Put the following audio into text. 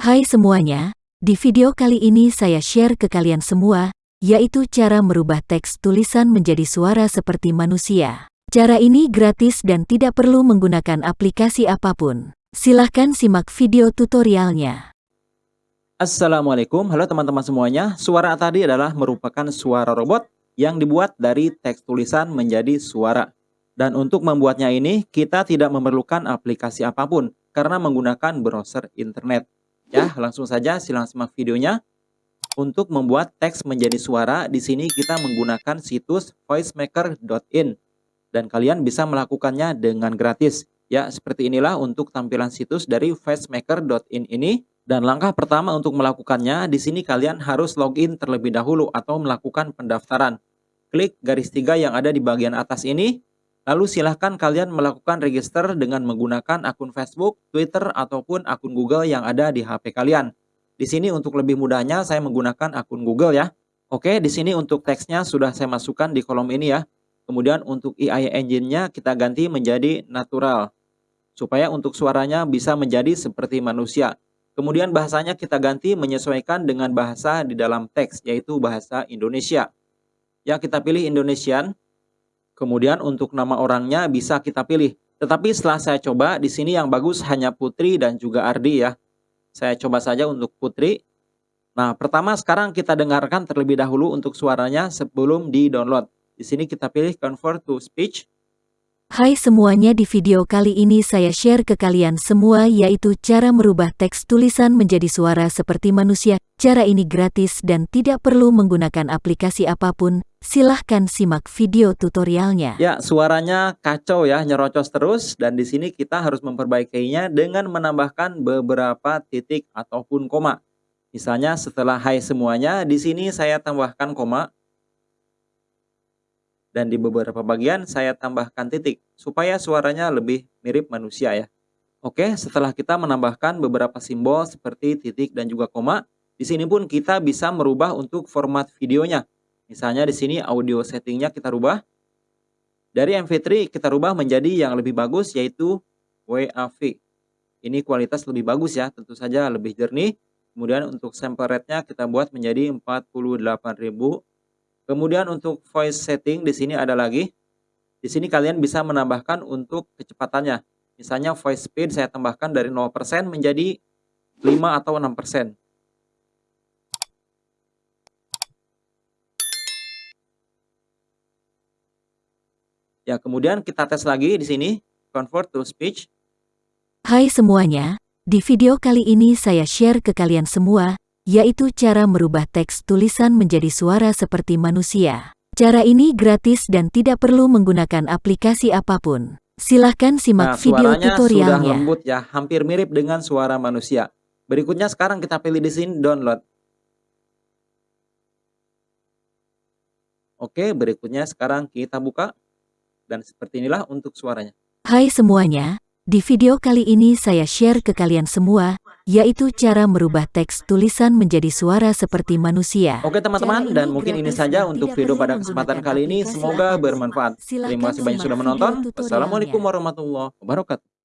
Hai semuanya, di video kali ini saya share ke kalian semua, yaitu cara merubah teks tulisan menjadi suara seperti manusia. Cara ini gratis dan tidak perlu menggunakan aplikasi apa pun. Silahkan simak video tutorialnya. Assalamualaikum, halo teman-teman semuanya. Suara tadi adalah merupakan suara robot yang dibuat dari teks tulisan menjadi suara. Dan untuk membuatnya ini, kita tidak memerlukan aplikasi apa pun karena menggunakan browser internet. Ya, langsung saja silang simak videonya. Untuk membuat teks menjadi suara, di sini kita menggunakan situs voicemaker.in dan kalian bisa melakukannya dengan gratis. Ya, seperti inilah untuk tampilan situs dari voicemaker.in ini. Dan langkah pertama untuk melakukannya, di sini kalian harus login terlebih dahulu atau melakukan pendaftaran. Klik garis tiga yang ada di bagian atas ini, Lalu silahkan kalian melakukan register dengan menggunakan akun Facebook, Twitter, ataupun akun Google yang ada di HP kalian. Di sini untuk lebih mudahnya saya menggunakan akun Google ya. Oke, di sini untuk teksnya sudah saya masukkan di kolom ini ya. Kemudian untuk AI engine-nya kita ganti menjadi natural. Supaya untuk suaranya bisa menjadi seperti manusia. Kemudian bahasanya kita ganti menyesuaikan dengan bahasa di dalam teks, yaitu bahasa Indonesia. Ya, kita pilih Indonesian. Kemudian untuk nama orangnya bisa kita pilih. Tetapi setelah saya coba, di sini yang bagus hanya Putri dan juga Ardi ya. Saya coba saja untuk Putri. Nah, pertama sekarang kita dengarkan terlebih dahulu untuk suaranya sebelum di-download. Di sini kita pilih Convert to Speech. Hai semuanya di video kali ini saya share ke kalian semua yaitu cara merubah teks tulisan menjadi suara seperti manusia. Cara ini gratis dan tidak perlu menggunakan aplikasi apa pun. Silahkan simak video tutorialnya. Ya, suaranya kacau ya, nyerocos terus. Dan di sini kita harus memperbaikinya dengan menambahkan beberapa titik ataupun koma. Misalnya setelah hai semuanya, di sini saya tambahkan koma dan di beberapa bagian saya tambahkan titik supaya suaranya lebih mirip manusia ya. Oke, setelah kita menambahkan beberapa simbol seperti titik dan juga koma, di sini pun kita bisa merubah untuk format videonya. Misalnya di sini audio settingnya kita rubah. Dari MP3 kita rubah menjadi yang lebih bagus yaitu WAV. Ini kualitas lebih bagus ya, tentu saja lebih jernih. Kemudian untuk sample rate-nya kita buat menjadi 48.000 Kemudian untuk voice setting di sini ada lagi. Di sini kalian bisa menambahkan untuk kecepatannya. Misalnya voice speed saya tambahkan dari 0% menjadi 5 atau 6%. Ya, kemudian kita tes lagi di sini, convert to speech. Hai semuanya, di video kali ini saya share ke kalian semua, yaitu cara merubah teks tulisan menjadi suara seperti manusia. Cara ini gratis dan tidak perlu menggunakan aplikasi apa pun. Silahkan simak nah, video tutorialnya. sudah lembut ya, hampir mirip dengan suara manusia. Berikutnya sekarang kita pilih di sini download. Oke, berikutnya sekarang kita buka. Dan seperti inilah untuk suaranya. Hai semuanya, di video kali ini saya share ke kalian semua, yaitu cara merubah teks tulisan menjadi suara seperti manusia. Oke teman-teman, dan mungkin ini saja untuk video pada kesempatan kali ini. Semoga bermanfaat. Terima kasih banyak sudah menonton. Wassalamualaikum warahmatullahi wabarakatuh.